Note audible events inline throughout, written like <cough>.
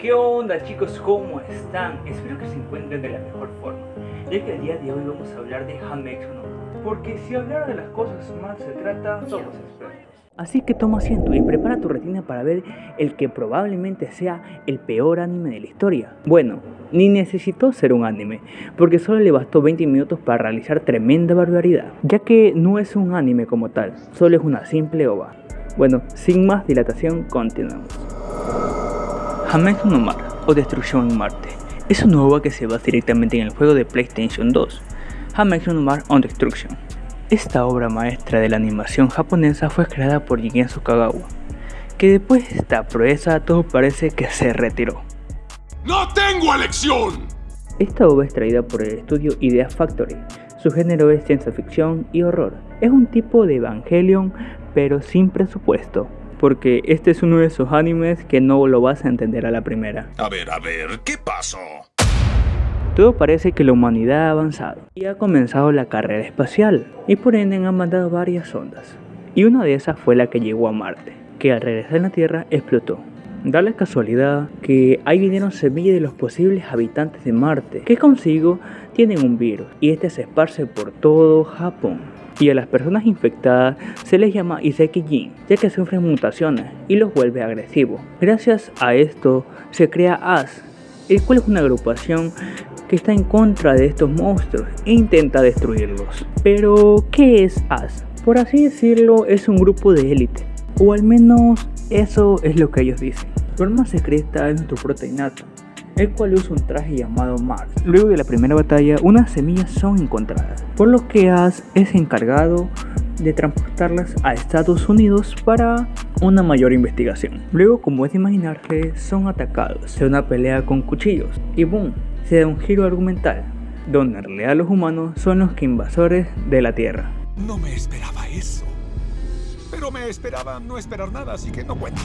¿Qué onda chicos? ¿Cómo están? Espero que se encuentren de la mejor forma Ya que el día de hoy vamos a hablar de Hamex no Porque si hablar de las cosas mal se trata, somos expertos Así que toma asiento y prepara tu retina para ver el que probablemente sea el peor anime de la historia. Bueno, ni necesitó ser un anime, porque solo le bastó 20 minutos para realizar tremenda barbaridad, ya que no es un anime como tal, solo es una simple ova. Bueno, sin más dilatación, continuamos. Hamex no Mar, o Destrucción en Marte, es una ova que se basa directamente en el juego de PlayStation 2, Hamex no Mar on Destruction. Esta obra maestra de la animación japonesa fue creada por Jigensu Kagawa, que después de esta proeza todo parece que se retiró. ¡No tengo elección! Esta obra es traída por el estudio Idea Factory. Su género es ciencia ficción y horror. Es un tipo de Evangelion, pero sin presupuesto. Porque este es uno de esos animes que no lo vas a entender a la primera. A ver, a ver, ¿qué pasó? Todo parece que la humanidad ha avanzado y ha comenzado la carrera espacial, y por ende han mandado varias sondas. Y una de esas fue la que llegó a Marte, que al regresar a la Tierra explotó. Da la casualidad que ahí vinieron semillas de los posibles habitantes de Marte, que consigo tienen un virus, y este se esparce por todo Japón. Y a las personas infectadas se les llama Iseki-jin, ya que sufren mutaciones y los vuelve agresivos. Gracias a esto se crea AS, el cual es una agrupación que está en contra de estos monstruos e intenta destruirlos. Pero, ¿qué es AS? Por así decirlo, es un grupo de élite, o al menos eso es lo que ellos dicen. Su arma secreta es nuestro proteinato, el cual usa un traje llamado Mars. Luego de la primera batalla, unas semillas son encontradas, por lo que AS es encargado de transportarlas a Estados Unidos para una mayor investigación. Luego, como es de imaginarse, son atacados en una pelea con cuchillos y boom, se da un giro argumental, donde en realidad los humanos son los que invasores de la Tierra. No me esperaba eso. Pero me esperaba no esperar nada, así que no cuenta.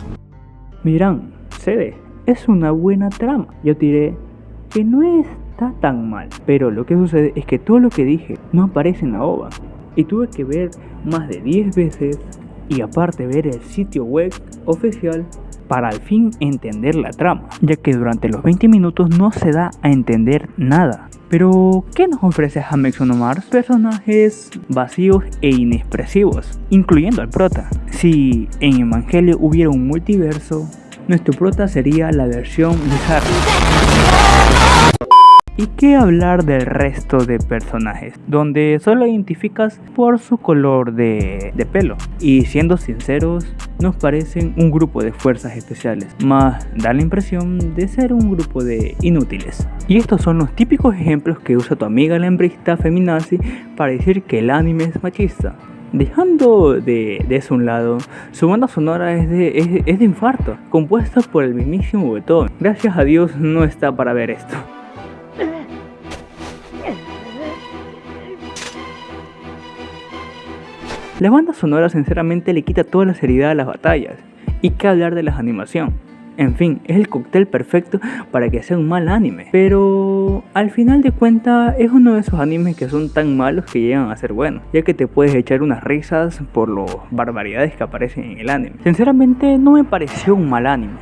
Miran, cede, es una buena trama. Yo diré que no está tan mal, pero lo que sucede es que todo lo que dije no aparece en la OVA. Y tuve que ver más de 10 veces y aparte ver el sitio web oficial para al fin entender la trama, ya que durante los 20 minutos no se da a entender nada. Pero, ¿qué nos ofrece Hamex Mars? Personajes vacíos e inexpresivos, incluyendo al prota. Si en Evangelio hubiera un multiverso, nuestro prota sería la versión bizarra. ¿Y qué hablar del resto de personajes? Donde solo identificas por su color de, pelo. Y siendo sinceros, nos parecen un grupo de fuerzas especiales, más da la impresión de ser un grupo de inútiles. Y estos son los típicos ejemplos que usa tu amiga la hembrista feminazi para decir que el anime es machista. Dejando de, eso un lado, su banda sonora es de, es de infarto, compuesta por el mismísimo Beethoven. Gracias a Dios no está para ver esto. La banda sonora sinceramente le quita toda la seriedad a las batallas. Y qué hablar de la animación. En fin, es el cóctel perfecto para que sea un mal anime. Pero al final de cuentas es uno de esos animes que son tan malos que llegan a ser buenos. Ya que te puedes echar unas risas por las barbaridades que aparecen en el anime. Sinceramente no me pareció un mal anime.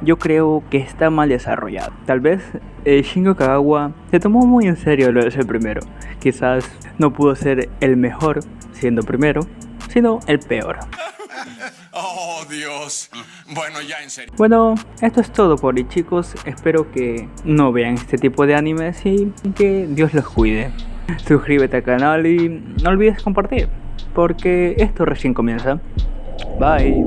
Yo creo que está mal desarrollado. Tal vez eh, Shingo Kagawa se tomó muy en serio lo de ser primero. Quizás no pudo ser el mejor siendo primero, sino el peor. <laughs> Oh, Dios. Bueno, ya en serio. Bueno, esto es todo por hoy, chicos. Espero que no vean este tipo de animes y que Dios los cuide. Suscríbete al canal y no olvides compartir, porque esto recién comienza. Bye.